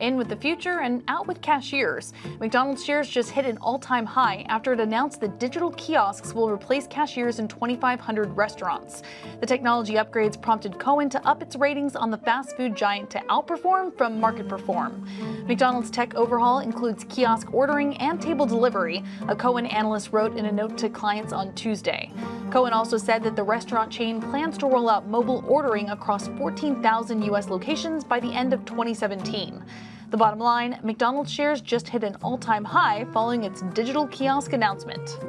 In with the future and out with cashiers. McDonald's shares just hit an all-time high after it announced that digital kiosks will replace cashiers in 2,500 restaurants. The technology upgrades prompted Cowen to up its ratings on the fast food giant to outperform from market perform. McDonald's tech overhaul includes kiosk ordering and table delivery, a Cowen analyst wrote in a note to clients on Tuesday. Cowen also said that the restaurant chain plans to roll out mobile ordering across 14,000 U.S. locations by the end of 2017. The bottom line McDonald's shares just hit an all time high following its digital kiosk announcement.